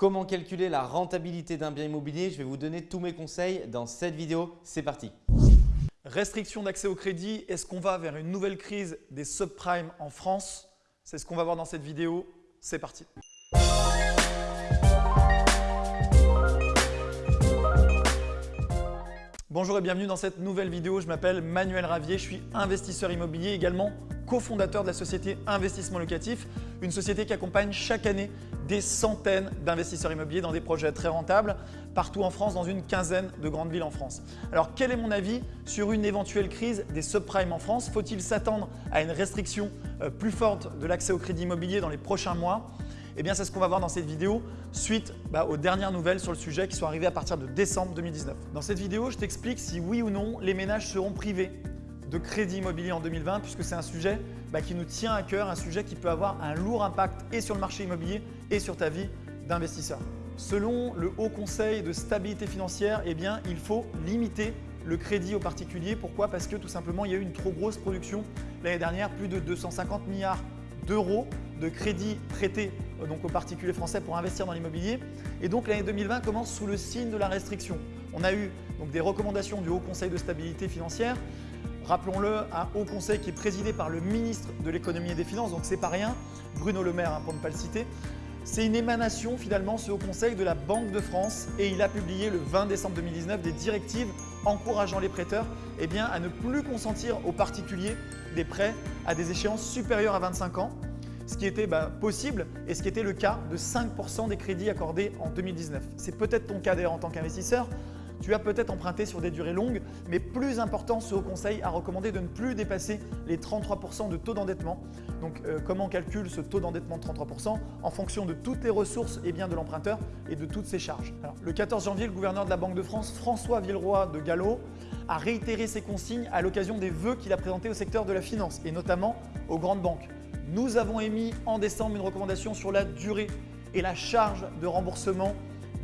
Comment calculer la rentabilité d'un bien immobilier. Je vais vous donner tous mes conseils dans cette vidéo. C'est parti. Restriction d'accès au crédit, est-ce qu'on va vers une nouvelle crise des subprimes en France? C'est ce qu'on va voir dans cette vidéo. C'est parti. Bonjour et bienvenue dans cette nouvelle vidéo. Je m'appelle Manuel Ravier, je suis investisseur immobilier, également cofondateur de la société Investissement Locatif, une société qui accompagne chaque année des centaines d'investisseurs immobiliers dans des projets très rentables partout en France, dans une quinzaine de grandes villes en France. Alors quel est mon avis sur une éventuelle crise des subprimes en France? Faut-il s'attendre à une restriction euh, plus forte de l'accès au crédit immobilier dans les prochains mois? Eh bien, c'est ce qu'on va voir dans cette vidéo suite bah, aux dernières nouvelles sur le sujet qui sont arrivées à partir de décembre 2019. Dans cette vidéo, je t'explique si oui ou non les ménages seront privés de crédit immobilier en 2020 puisque c'est un sujet bah, qui nous tient à cœur, un sujet qui peut avoir un lourd impact et sur le marché immobilier et sur ta vie d'investisseur. Selon le Haut Conseil de stabilité financière, eh bien, il faut limiter le crédit aux particuliers. Pourquoi? Parce que tout simplement, il y a eu une trop grosse production l'année dernière, plus de 250 milliards d'euros de crédits prêtés euh, donc aux particuliers français pour investir dans l'immobilier. Et donc l'année 2020 commence sous le signe de la restriction. On a eu donc des recommandations du Haut Conseil de stabilité financière. Rappelons-le, un Haut Conseil qui est présidé par le ministre de l'économie et des finances, donc c'est pas rien, Bruno Le Maire hein, pour ne pas le citer. C'est une émanation finalement ce Haut Conseil de la Banque de France et il a publié le 20 décembre 2019 des directives encourageant les prêteurs eh à ne plus consentir aux particuliers des prêts à des échéances supérieures à 25 ans ce qui était bah, possible et ce qui était le cas de 5% des crédits accordés en 2019. C'est peut-être ton cas d'ailleurs en tant qu'investisseur. Tu as peut-être emprunté sur des durées longues, mais plus important, ce Haut Conseil a recommandé de ne plus dépasser les 33% de taux d'endettement. Donc euh, comment on calcule ce taux d'endettement de 33% En fonction de toutes les ressources et de l'emprunteur et de toutes ses charges? le 14 janvier, le gouverneur de la Banque de France, François Villeroy de Gallo, a réitéré ses consignes à l'occasion des vœux qu'il a présentés au secteur de la finance et notamment aux grandes banques. Nous avons émis en décembre une recommandation sur la durée et la charge de remboursement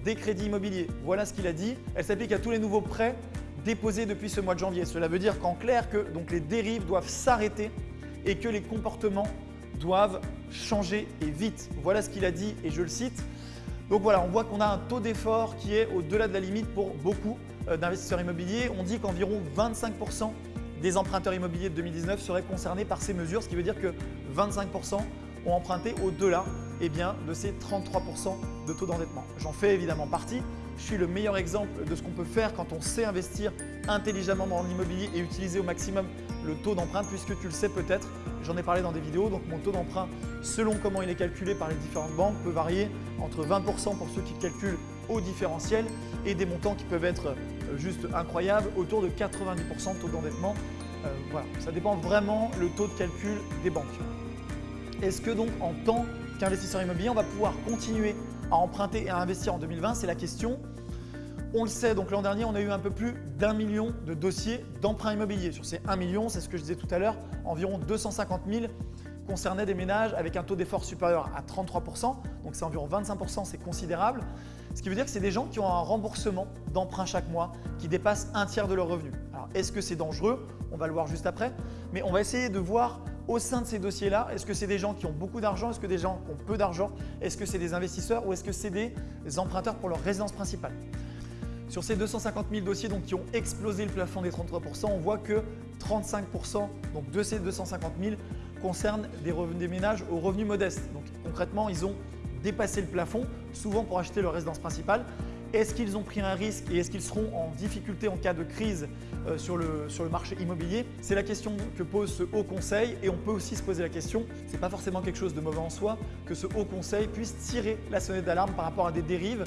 des crédits immobiliers. Voilà ce qu'il a dit. Elle s'applique à tous les nouveaux prêts déposés depuis ce mois de janvier. Cela veut dire qu'en clair que les dérives doivent s'arrêter et que les comportements doivent changer et vite. Voilà ce qu'il a dit et je le cite. Donc voilà, on voit qu'on a un taux d'effort qui est au-delà de la limite pour beaucoup euh, d'investisseurs immobiliers. On dit qu'environ 25% des emprunteurs immobiliers de 2019 seraient concernés par ces mesures, ce qui veut dire que 25% ont emprunté au-delà eh de ces 33% de taux d'endettement. J'en fais évidemment partie. Je suis le meilleur exemple de ce qu'on peut faire quand on sait investir intelligemment dans l'immobilier et utiliser au maximum le taux d'emprunt puisque tu le sais peut-être, j'en ai parlé dans des vidéos, donc mon taux d'emprunt selon comment il est calculé par les différentes banques peut varier entre 20% pour ceux qui calculent au différentiel et des montants qui peuvent être euh, juste incroyables, autour de 90% de taux d'endettement. Euh, voilà, ça dépend vraiment le taux de calcul des banques. Est-ce que donc en tant qu'investisseur immobilier, on va pouvoir continuer à emprunter et à investir en 2020 C'est la question. On le sait, donc l'an dernier, on a eu un peu plus d'un million de dossiers d'emprunt immobilier. Sur ces 1 million, c'est ce que je disais tout à l'heure, environ 250 000 concernaient des ménages avec un taux d'effort supérieur à 33%, donc c'est environ 25%, c'est considérable. Ce qui veut dire que c'est des gens qui ont un remboursement d'emprunt chaque mois qui dépasse un tiers de leur revenu. Alors est-ce que c'est dangereux? On va le voir juste après, mais on va essayer de voir au sein de ces dossiers-là, est-ce que c'est des gens qui ont beaucoup d'argent Est-ce que des gens qui ont peu d'argent Est-ce que c'est des investisseurs ou est-ce que c'est des emprunteurs pour leur résidence principale? Sur ces 250 000 dossiers donc, qui ont explosé le plafond des 33%, on voit que 35% donc, de ces 250 000 concernent des, revenus, des ménages aux revenus modestes. Donc concrètement, ils ont dépassé le plafond, souvent pour acheter leur résidence principale. Est-ce qu'ils ont pris un risque et est-ce qu'ils seront en difficulté en cas de crise euh, sur, le, marché immobilier? C'est la question que pose ce Haut Conseil et on peut aussi se poser la question, ce n'est pas forcément quelque chose de mauvais en soi, que ce Haut Conseil puisse tirer la sonnette d'alarme par rapport à des dérives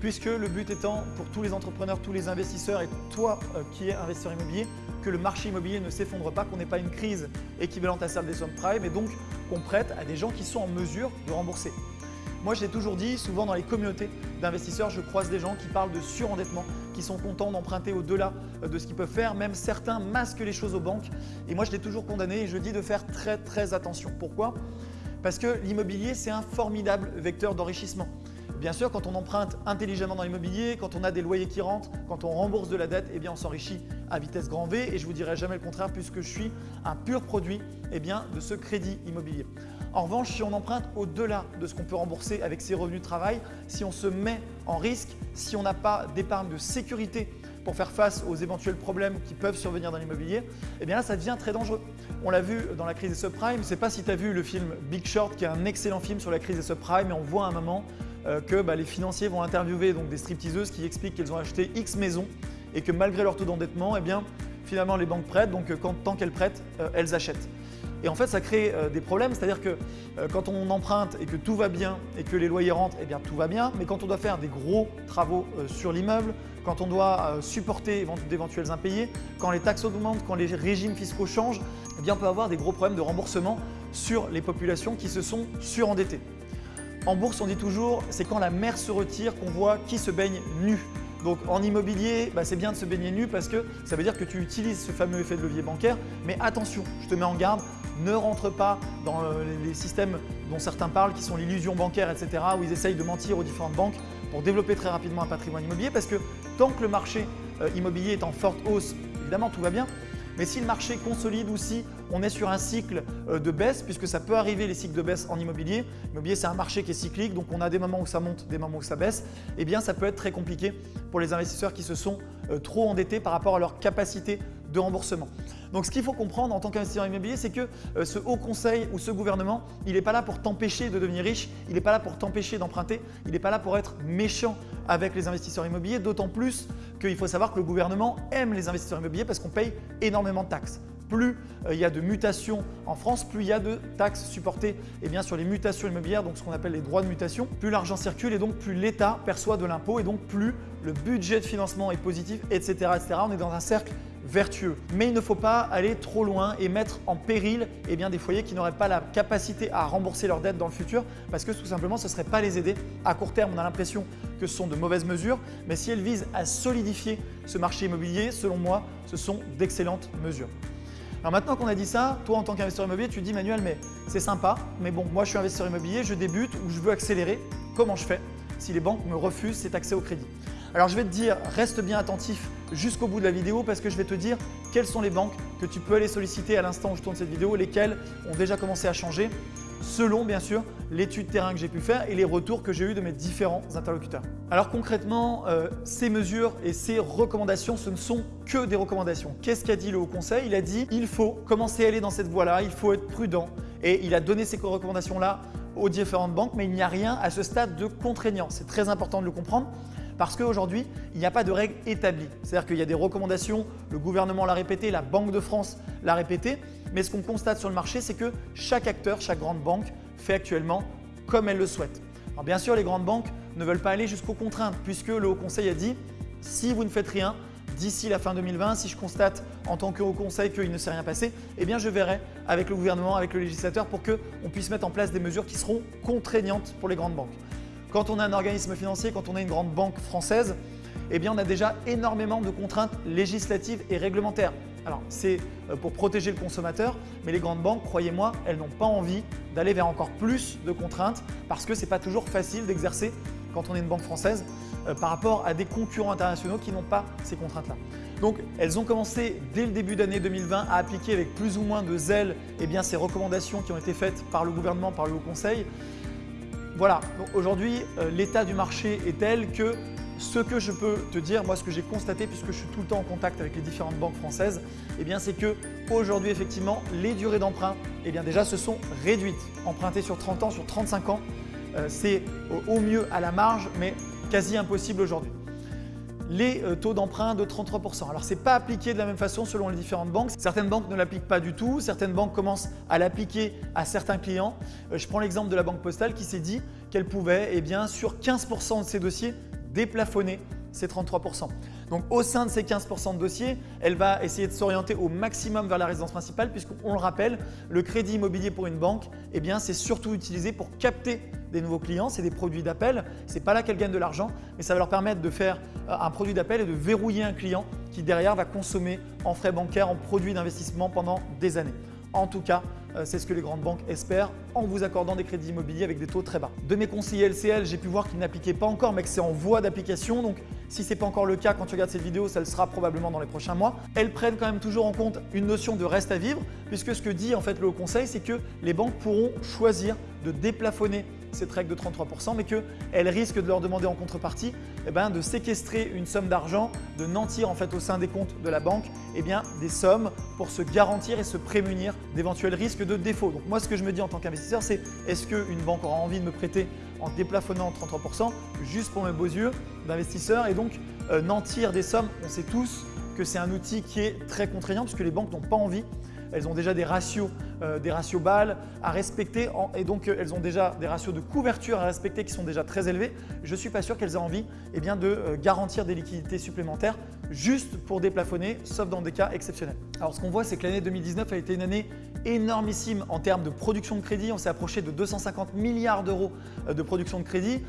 puisque le but étant pour tous les entrepreneurs, tous les investisseurs et toi euh, qui es investisseur immobilier, que le marché immobilier ne s'effondre pas, qu'on n'ait pas une crise équivalente à celle des subprimes et donc qu'on prête à des gens qui sont en mesure de rembourser. Moi, je l'ai toujours dit, souvent dans les communautés d'investisseurs, je croise des gens qui parlent de surendettement, qui sont contents d'emprunter au-delà euh, de ce qu'ils peuvent faire. Même certains masquent les choses aux banques. Et moi, je l'ai toujours condamné et je dis de faire très très attention. Pourquoi? Parce que l'immobilier, c'est un formidable vecteur d'enrichissement. Bien sûr, quand on emprunte intelligemment dans l'immobilier, quand on a des loyers qui rentrent, quand on rembourse de la dette, eh on s'enrichit à vitesse grand V et je vous dirai jamais le contraire puisque je suis un pur produit eh de ce crédit immobilier. En revanche, si on emprunte au-delà de ce qu'on peut rembourser avec ses revenus de travail, si on se met en risque, si on n'a pas d'épargne de sécurité pour faire face aux éventuels problèmes qui peuvent survenir dans l'immobilier, eh bien là, ça devient très dangereux. On l'a vu dans la crise des subprimes. Je ne sais pas si tu as vu le film Big Short, qui est un excellent film sur la crise des subprimes, et on voit à un moment euh, que bah, les financiers vont interviewer des stripteaseuses qui expliquent qu'elles ont acheté X maisons et que malgré leur taux d'endettement, eh bien, finalement les banques prêtent, donc quand, tant qu'elles prêtent, euh, elles achètent. Et en fait, ça crée euh, des problèmes, c'est-à-dire que quand on emprunte et que tout va bien et que les loyers rentrent, eh bien tout va bien. Mais quand on doit faire des gros travaux sur l'immeuble, quand on doit supporter d'éventuels impayés, quand les taxes augmentent, quand les régimes fiscaux changent, eh bien on peut avoir des gros problèmes de remboursement sur les populations qui se sont surendettées. En bourse, on dit toujours, c'est quand la mer se retire qu'on voit qui se baigne nu. Donc en immobilier, bah, c'est bien de se baigner nu parce que ça veut dire que tu utilises ce fameux effet de levier bancaire. Mais attention, je te mets en garde, ne rentre pas dans euh, les systèmes dont certains parlent, qui sont l'illusion bancaire, etc., où ils essayent de mentir aux différentes banques pour développer très rapidement un patrimoine immobilier parce que tant que le marché euh, immobilier est en forte hausse, évidemment tout va bien, mais si le marché consolide ou si on est sur un cycle euh, de baisse, puisque ça peut arriver les cycles de baisse en immobilier, l'immobilier c'est un marché qui est cyclique, donc on a des moments où ça monte, des moments où ça baisse, eh bien ça peut être très compliqué pour les investisseurs qui se sont trop endettés par rapport à leur capacité de remboursement. Donc ce qu'il faut comprendre en tant qu'investisseur immobilier, c'est que euh, ce haut conseil ou ce gouvernement, il n'est pas là pour t'empêcher de devenir riche, il n'est pas là pour t'empêcher d'emprunter, il n'est pas là pour être méchant avec les investisseurs immobiliers, d'autant plus qu'il faut savoir que le gouvernement aime les investisseurs immobiliers parce qu'on paye énormément de taxes. Plus euh, il y a de mutations en France, plus il y a de taxes supportées eh bien, sur les mutations immobilières, donc ce qu'on appelle les droits de mutation. Plus l'argent circule et donc plus l'État perçoit de l'impôt et donc plus le budget de financement est positif, etc., etc. On est dans un cercle vertueux. Mais il ne faut pas aller trop loin et mettre en péril eh bien, des foyers qui n'auraient pas la capacité à rembourser leurs dettes dans le futur parce que tout simplement ce ne serait pas les aider. À court terme, on a l'impression que ce sont de mauvaises mesures, mais si elles visent à solidifier ce marché immobilier, selon moi, ce sont d'excellentes mesures. Alors maintenant qu'on a dit ça, toi en tant qu'investisseur immobilier, tu dis Manuel, mais c'est sympa, mais bon, moi je suis investisseur immobilier, je débute ou je veux accélérer, comment je fais si les banques me refusent cet accès au crédit? Alors je vais te dire, reste bien attentif jusqu'au bout de la vidéo parce que je vais te dire quelles sont les banques que tu peux aller solliciter à l'instant où je tourne cette vidéo, lesquelles ont déjà commencé à changer selon bien sûr l'étude terrain que j'ai pu faire et les retours que j'ai eu de mes différents interlocuteurs. Alors concrètement, euh, ces mesures et ces recommandations, ce ne sont que des recommandations. Qu'est-ce qu'a dit le Haut Conseil? Il a dit il faut commencer à aller dans cette voie-là, il faut être prudent et il a donné ces recommandations-là aux différentes banques, mais il n'y a rien à ce stade de contraignant. C'est très important de le comprendre parce qu'aujourd'hui, il n'y a pas de règles établies. C'est-à-dire qu'il y a des recommandations, le gouvernement l'a répété, la Banque de France l'a répété, mais ce qu'on constate sur le marché, c'est que chaque acteur, chaque grande banque fait actuellement comme elle le souhaite. Alors bien sûr, les grandes banques ne veulent pas aller jusqu'aux contraintes puisque le Haut Conseil a dit si vous ne faites rien, d'ici la fin 2020, si je constate en tant que Haut Conseil qu'il ne s'est rien passé, eh bien je verrai avec le gouvernement, avec le législateur pour qu'on puisse mettre en place des mesures qui seront contraignantes pour les grandes banques. Quand on a un organisme financier, quand on a une grande banque française, eh on a déjà énormément de contraintes législatives et réglementaires. Alors c'est euh, pour protéger le consommateur, mais les grandes banques, croyez-moi, elles n'ont pas envie d'aller vers encore plus de contraintes parce que ce n'est pas toujours facile d'exercer quand on est une banque française euh, par rapport à des concurrents internationaux qui n'ont pas ces contraintes-là. Donc elles ont commencé dès le début d'année 2020 à appliquer avec plus ou moins de zèle eh ces recommandations qui ont été faites par le gouvernement, par le Haut Conseil. Voilà, aujourd'hui, euh, l'état du marché est tel que ce que je peux te dire, moi ce que j'ai constaté puisque je suis tout le temps en contact avec les différentes banques françaises, eh bien c'est que aujourd'hui effectivement les durées d'emprunt eh déjà se sont réduites. Emprunter sur 30 ans, sur 35 ans, euh, c'est au mieux à la marge mais quasi impossible aujourd'hui les euh, taux d'emprunt de 33%. Alors ce n'est pas appliqué de la même façon selon les différentes banques. Certaines banques ne l'appliquent pas du tout, certaines banques commencent à l'appliquer à certains clients. Euh, je prends l'exemple de la banque postale qui s'est dit qu'elle pouvait eh bien, sur 15% de ses dossiers déplafonner ces 33%. Donc au sein de ces 15% de dossiers, elle va essayer de s'orienter au maximum vers la résidence principale puisqu'on le rappelle, le crédit immobilier pour une banque, eh c'est surtout utilisé pour capter des nouveaux clients, c'est des produits d'appel. Ce n'est pas là qu'elle gagne de l'argent, mais ça va leur permettre de faire euh, un produit d'appel et de verrouiller un client qui derrière va consommer en frais bancaires, en produits d'investissement pendant des années. En tout cas, Euh, c'est ce que les grandes banques espèrent en vous accordant des crédits immobiliers avec des taux très bas. De mes conseillers LCL, j'ai pu voir qu'ils n'appliquaient pas encore, mais que c'est en voie d'application. Donc, si ce n'est pas encore le cas quand tu regardes cette vidéo, ça le sera probablement dans les prochains mois. Elles prennent quand même toujours en compte une notion de reste à vivre, puisque ce que dit en fait le Haut Conseil, c'est que les banques pourront choisir de déplafonner cette règle de 33%, mais qu'elle risque de leur demander en contrepartie eh ben, de séquestrer une somme d'argent, de nantir en fait au sein des comptes de la banque eh bien, des sommes pour se garantir et se prémunir d'éventuels risques de défaut. Donc moi ce que je me dis en tant qu'investisseur c'est est-ce qu'une banque aura envie de me prêter en déplafonnant 33% juste pour mes beaux yeux d'investisseur et donc euh, nantir des sommes, on sait tous que c'est un outil qui est très contraignant puisque les banques n'ont pas envie elles ont déjà des ratios, euh, des ratios balles à respecter et donc euh, elles ont déjà des ratios de couverture à respecter qui sont déjà très élevés. Je ne suis pas sûr qu'elles aient envie eh de euh, garantir des liquidités supplémentaires juste pour déplafonner, sauf dans des cas exceptionnels. Alors ce qu'on voit, c'est que l'année 2019 a été une année énormissime en termes de production de crédit. On s'est approché de 250 milliards d'euros de production de crédit.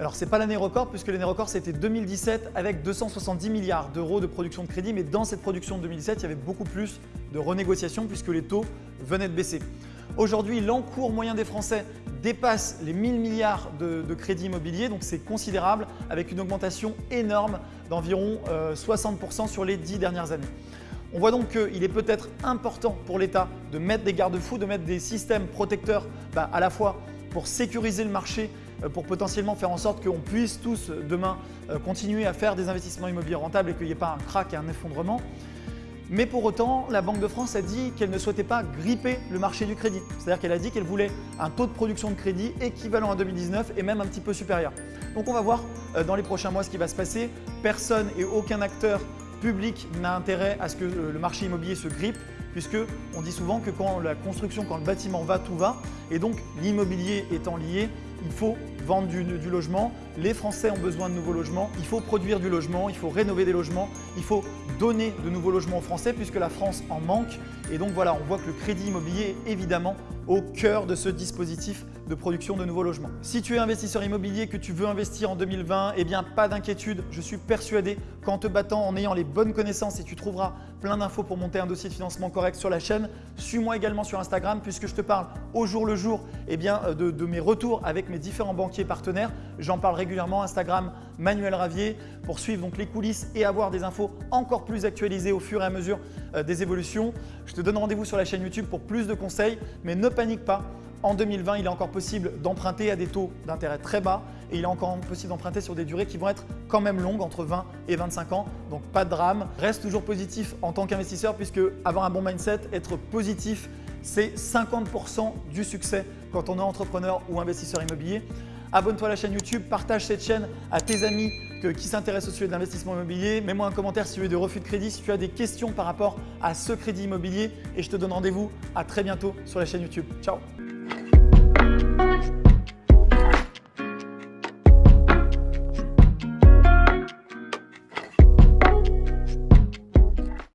Alors, ce n'est pas l'année record puisque l'année record, c'était 2017 avec 270 milliards d'euros de production de crédit. Mais dans cette production de 2017, il y avait beaucoup plus de renégociations puisque les taux venaient de baisser. Aujourd'hui, l'encours moyen des Français dépasse les 1000 milliards de, crédits immobiliers, donc c'est considérable avec une augmentation énorme d'environ 60% euh, sur les 10 dernières années. On voit donc qu'il est peut-être important pour l'État de mettre des garde-fous, de mettre des systèmes protecteurs bah, à la fois pour sécuriser le marché, pour potentiellement faire en sorte qu'on puisse tous euh, demain euh, continuer à faire des investissements immobiliers rentables et qu'il n'y ait pas un crack et un effondrement. Mais pour autant, la Banque de France a dit qu'elle ne souhaitait pas gripper le marché du crédit. C'est-à-dire qu'elle a dit qu'elle voulait un taux de production de crédit équivalent à 2019 et même un petit peu supérieur. Donc on va voir dans les prochains mois ce qui va se passer. Personne et aucun acteur public n'a intérêt à ce que le marché immobilier se grippe puisque on dit souvent que quand la construction, quand le bâtiment va, tout va. Et donc l'immobilier étant lié, il faut vendre du, logement, les Français ont besoin de nouveaux logements, il faut produire du logement, il faut rénover des logements, il faut donner de nouveaux logements aux Français puisque la France en manque. Et donc voilà, on voit que le crédit immobilier est évidemment au cœur de ce dispositif de production de nouveaux logements. Si tu es investisseur immobilier que tu veux investir en 2020, eh bien pas d'inquiétude, je suis persuadé qu'en te battant, en ayant les bonnes connaissances et tu trouveras plein d'infos pour monter un dossier de financement correct sur la chaîne. Suis-moi également sur Instagram puisque je te parle au jour le jour eh bien, euh, de, de mes retours avec mes différents banquiers partenaires. J'en parle régulièrement Instagram Manuel Ravier pour suivre donc les coulisses et avoir des infos encore plus actualisées au fur et à mesure euh, des évolutions. Je te donne rendez-vous sur la chaîne YouTube pour plus de conseils, mais ne panique pas. En 2020, il est encore possible d'emprunter à des taux d'intérêt très bas et il est encore possible d'emprunter sur des durées qui vont être quand même longues, entre 20 et 25 ans. Donc pas de drame. Reste toujours positif en tant qu'investisseur puisque avoir un bon mindset, être positif, c'est 50% du succès quand on est entrepreneur ou investisseur immobilier. Abonne-toi à la chaîne YouTube, partage cette chaîne à tes amis qui s'intéressent au sujet de l'investissement immobilier. Mets-moi un commentaire si tu veux des refus de crédit, si tu as des questions par rapport à ce crédit immobilier et je te donne rendez-vous à très bientôt sur la chaîne YouTube. Ciao